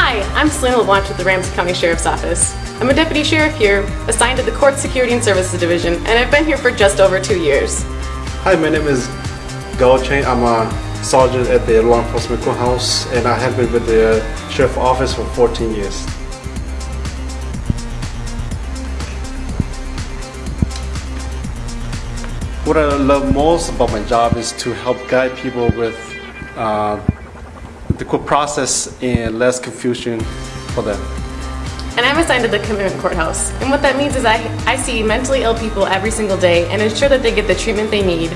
Hi, I'm Selena LeBlanche with the Ramsey County Sheriff's Office. I'm a deputy sheriff here, assigned to the Court Security and Services Division, and I've been here for just over two years. Hi, my name is Chen. I'm a sergeant at the law enforcement courthouse, and I have been with the sheriff's office for 14 years. What I love most about my job is to help guide people with uh, the court process and less confusion for them. And I'm assigned to the commitment courthouse. And what that means is I, I see mentally ill people every single day and ensure that they get the treatment they need